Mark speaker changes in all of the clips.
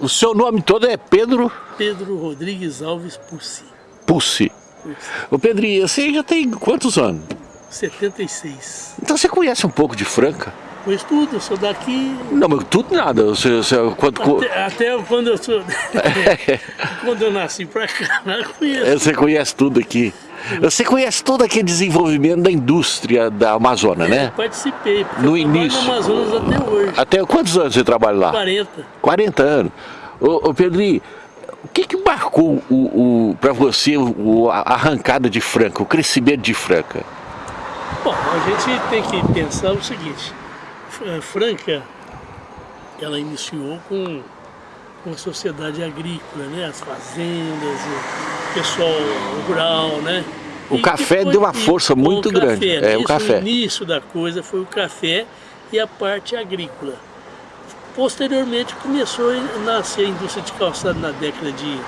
Speaker 1: o seu nome todo é Pedro?
Speaker 2: Pedro Rodrigues Alves Pussi.
Speaker 1: Pussi. Ô Pedrinho, você já tem quantos anos?
Speaker 2: 76.
Speaker 1: Então você conhece um pouco de Franca?
Speaker 2: Conheço tudo, eu sou daqui.
Speaker 1: Não, mas tudo nada. Você, você, quando,
Speaker 2: até, até, quando eu sou. quando eu nasci pra cá, eu conheço.
Speaker 1: É, você conhece tudo aqui. Você conhece todo aquele desenvolvimento da indústria da Amazônia,
Speaker 2: é,
Speaker 1: né?
Speaker 2: participei.
Speaker 1: No início.
Speaker 2: no Amazonas até hoje.
Speaker 1: Até quantos anos você trabalha lá?
Speaker 2: 40.
Speaker 1: 40 anos. Ô, ô Pedrinho, o que, que marcou o, o para você o, a arrancada de Franca, o crescimento de Franca?
Speaker 2: Bom, a gente tem que pensar o seguinte, Franca, ela iniciou com, com a sociedade agrícola, né? as fazendas, o pessoal rural, né?
Speaker 1: O e café deu uma força muito grande.
Speaker 2: Café,
Speaker 1: é, o café.
Speaker 2: O início da coisa foi o café e a parte agrícola. Posteriormente começou a nascer a indústria de calçado na década de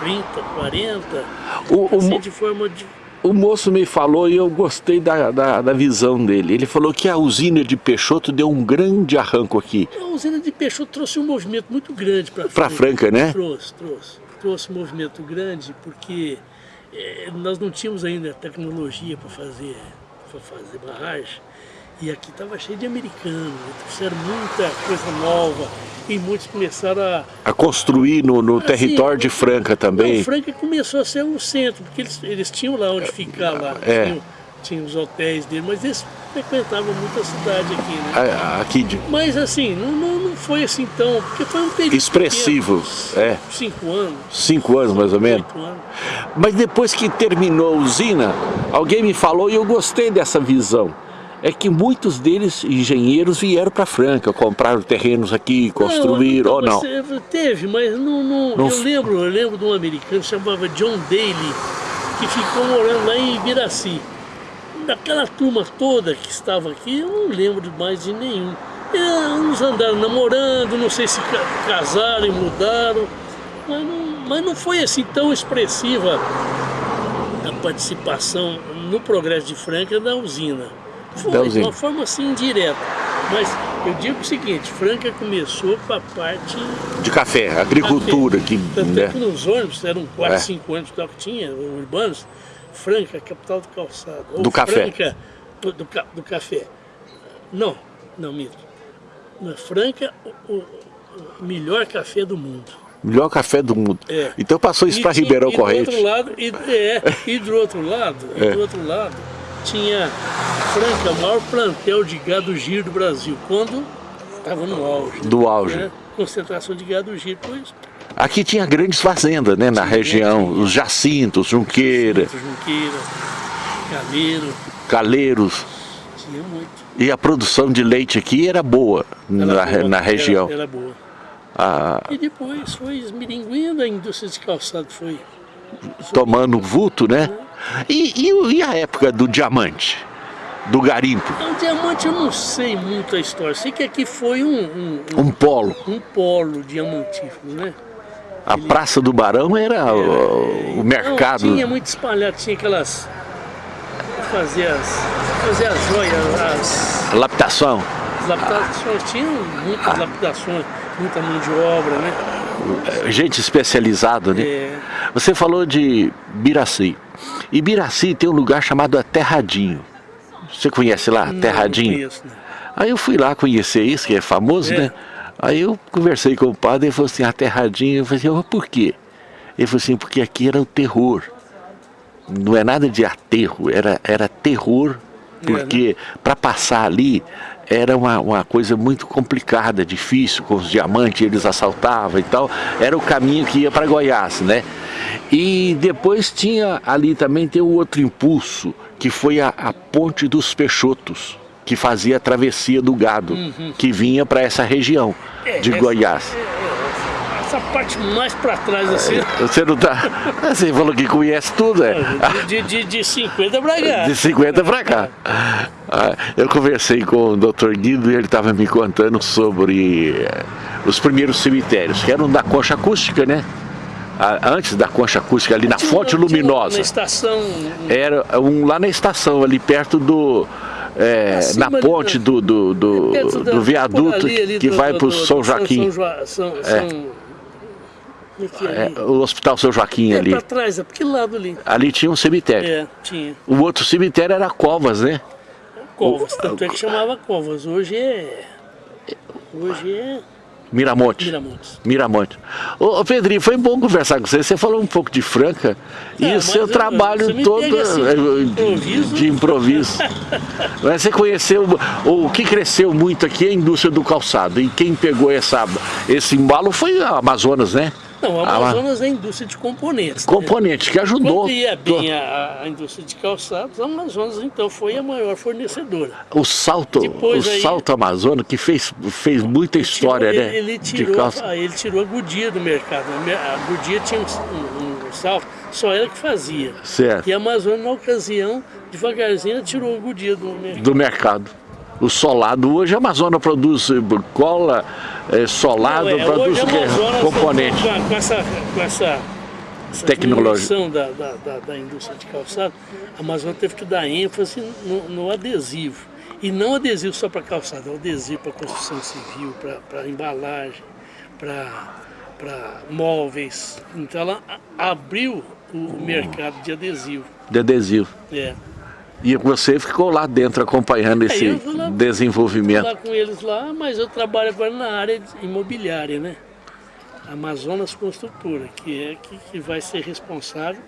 Speaker 2: 30, 40,
Speaker 1: o,
Speaker 2: assim, de forma de
Speaker 1: o moço me falou e eu gostei da, da, da, visão dele. Ele falou que a usina de Peixoto deu um grande arranco aqui.
Speaker 2: A usina de Peixoto trouxe um movimento muito grande para
Speaker 1: Franca. Franca, né?
Speaker 2: Trouxe, trouxe. Trouxe um movimento grande porque é, nós não tínhamos ainda tecnologia para fazer, fazer barragem. E aqui estava cheio de americanos, trouxeram muita coisa nova e muitos começaram a...
Speaker 1: A construir no, no assim, território de Franca também?
Speaker 2: Não, Franca começou a ser um centro, porque eles, eles tinham lá onde ficar lá,
Speaker 1: é.
Speaker 2: tinham, tinham os hotéis dele, mas eles frequentavam muito a cidade aqui, né?
Speaker 1: É, aqui de...
Speaker 2: Mas assim, não, não, não, foi assim tão, porque foi um período
Speaker 1: Expressivo,
Speaker 2: pequeno,
Speaker 1: é.
Speaker 2: Cinco anos.
Speaker 1: Cinco anos mais ou menos?
Speaker 2: anos.
Speaker 1: Mas depois que terminou a usina, alguém me falou e eu gostei dessa visão é que muitos deles, engenheiros, vieram para Franca, compraram terrenos aqui, construíram, ou não?
Speaker 2: Teve, mas não, não, não, eu lembro, eu lembro de um americano que chamava John Daly, que ficou morando lá em Ibiraci. Daquela turma toda que estava aqui, eu não lembro mais de nenhum. É, uns andaram namorando, não sei se casaram e mudaram, mas não, mas não foi assim tão expressiva a participação no progresso de Franca da usina. Foi, de uma forma assim indireta. Mas eu digo o seguinte, Franca começou com a parte...
Speaker 1: De café, agricultura. Café. Que,
Speaker 2: Tanto né? que nos ônibus, eram 4, 5 é. ônibus que tinha, urbanos, Franca, capital do calçado.
Speaker 1: do café.
Speaker 2: Franca, do, do, do, café. Não, não, mito. Franca, o, o, o melhor café do mundo.
Speaker 1: Melhor café do mundo.
Speaker 2: É.
Speaker 1: Então passou isso para Ribeirão
Speaker 2: e
Speaker 1: Corrente.
Speaker 2: Do outro lado, e, é, e do outro lado, é. e do outro lado, tinha Franca, o maior plantel de gado giro do Brasil, quando estava no auge.
Speaker 1: Do auge. Né?
Speaker 2: Concentração de gado giro, pois...
Speaker 1: Aqui tinha grandes fazendas, né, na região, os Jacintos, Junqueira.
Speaker 2: Junqueira, Caleiro.
Speaker 1: Caleiros.
Speaker 2: Tinha muito.
Speaker 1: E a produção de leite aqui era boa, era na, boa, na região.
Speaker 2: Era, era boa.
Speaker 1: Ah.
Speaker 2: E depois foi esmiringuindo, a indústria de calçado foi...
Speaker 1: tomando vulto, né? E, e, e, a época do diamante? Do garimpo?
Speaker 2: O diamante eu não sei muito a história. Sei que aqui foi um... Um,
Speaker 1: um, um polo.
Speaker 2: Um polo diamantífero, né?
Speaker 1: A Ele... Praça do Barão era, era o, o, mercado.
Speaker 2: Não, tinha muito espalhado, tinha aquelas... Fazer as, fazer as joias, as...
Speaker 1: Laptação.
Speaker 2: As laptações, tinham muitas ah. laptações, muita mão de obra, né?
Speaker 1: Gente especializada, né?
Speaker 2: É.
Speaker 1: Você falou de Biraci. E Biraci tem um lugar chamado Aterradinho. Você conhece lá,
Speaker 2: não,
Speaker 1: Aterradinho?
Speaker 2: Não conheço, não.
Speaker 1: Aí eu fui lá conhecer isso, que é famoso, é. né? Aí eu conversei com o padre, ele falou assim, Aterradinho. Eu falei assim, por quê? Ele falou assim, porque aqui era o terror. Não é nada de aterro, era, era terror, porque é, né? para passar ali era uma, uma coisa muito complicada, difícil, com os diamantes, eles assaltavam e tal. Era o caminho que ia para Goiás, né? E depois tinha ali também tem um outro impulso, que foi a, a Ponte dos Peixotos, que fazia a travessia do gado, uhum. que vinha para essa região é, de
Speaker 2: essa,
Speaker 1: Goiás.
Speaker 2: Essa parte mais para trás assim.
Speaker 1: Você não tá. Você falou que conhece tudo, é?
Speaker 2: De, de, de 50 para cá.
Speaker 1: De 50 para cá. Ah, eu conversei com o Dr. Guido e ele estava me contando sobre eh, os primeiros cemitérios, que eram da concha acústica, né? antes da concha acústica, ali na tinha, Fonte Luminosa.
Speaker 2: na estação.
Speaker 1: Era um lá na estação, ali perto do, é, na ponte do, do, do, é do viaduto ali, ali, que do, vai para o São Joaquim. São, São, São, é, o Hospital São Joaquim
Speaker 2: é,
Speaker 1: ali.
Speaker 2: É, para trás, é que lado ali?
Speaker 1: Ali tinha um cemitério.
Speaker 2: É, tinha.
Speaker 1: O outro cemitério era Covas, né?
Speaker 2: Covas, tanto é que chamava Covas. Hoje é... Hoje é...
Speaker 1: Miramonte.
Speaker 2: Miramontes.
Speaker 1: Miramonte. Ô, ô, Pedrinho, foi bom conversar com você. Você falou um pouco de Franca é, e o seu trabalho todo
Speaker 2: assim, de improviso.
Speaker 1: De improviso. você conheceu, o que cresceu muito aqui é a indústria do calçado. E quem pegou essa, esse embalo foi a Amazonas, né?
Speaker 2: Não, o Amazonas a... é a indústria de componentes.
Speaker 1: Componentes, né? que ajudou.
Speaker 2: Quando ia bem a, a, indústria de calçados, a Amazonas então foi a maior fornedora.
Speaker 1: O salto, Depois, o aí, salto Amazonas que fez, fez muita história,
Speaker 2: tirou,
Speaker 1: né?
Speaker 2: Ele, ele tirou, ele tirou a Godia do mercado. A Godia tinha um, um, um, salto, só ela que fazia.
Speaker 1: Certo.
Speaker 2: E a Amazonas, na ocasião, devagarzinho, tirou a Godia do mercado.
Speaker 1: Do mercado o solado. Hoje a Amazônia produz cola, é, solado, Não, é, produz componente.
Speaker 2: Com, com, essa, com essa, essa tecnologia da, da, da, da, indústria de calçado, a Amazônia teve que dar ênfase no, no adesivo. E não adesivo só para calçado, é adesivo para construção civil, para embalagem, para móveis. Então ela abriu o mercado de adesivo.
Speaker 1: De adesivo.
Speaker 2: É.
Speaker 1: E você ficou lá dentro acompanhando é, esse lá, desenvolvimento.
Speaker 2: lá com eles lá, mas eu trabalho agora na área imobiliária, né? Amazonas Construtora, que é que, que vai ser responsável,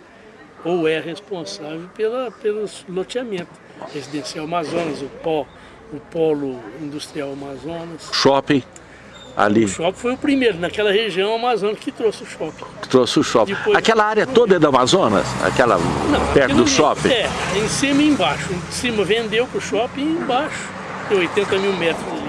Speaker 2: ou é responsável pela, pelos loteamentos. Residencial Amazonas, o, pó, o Polo Industrial Amazonas.
Speaker 1: Shopping ali.
Speaker 2: O shopping foi o primeiro, naquela região Amazonas que trouxe o shopping.
Speaker 1: Trouxe o shopping. Depois, Aquela área toda é do Amazonas? Aquela não, perto do shopping?
Speaker 2: É, em cima e embaixo. Em cima vendeu para o shopping e embaixo tem 80 mil metros ali.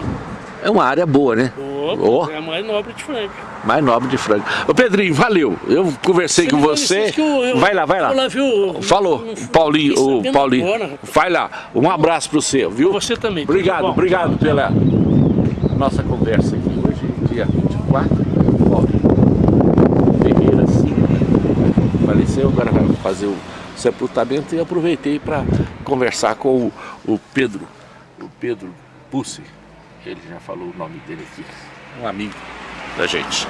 Speaker 1: É uma área boa, né?
Speaker 2: Boa, oh. é a mais nobre de Franca.
Speaker 1: Mais nobre de Franca. Ô Pedrinho, valeu. Eu conversei você com você. Eu, eu, vai lá, vai lá. lá viu, Falou, Paulinho, o Paulinho. Agora, vai lá. Um abraço para você, viu?
Speaker 2: Você também.
Speaker 1: Obrigado, obrigado pela nossa conversa aqui dia 24, Paulo Ferreira Silva, faleceu, agora vai fazer o sepultamento e aproveitei para conversar com o, o, Pedro, o Pedro Pussi, ele já falou o nome dele aqui, um amigo da gente.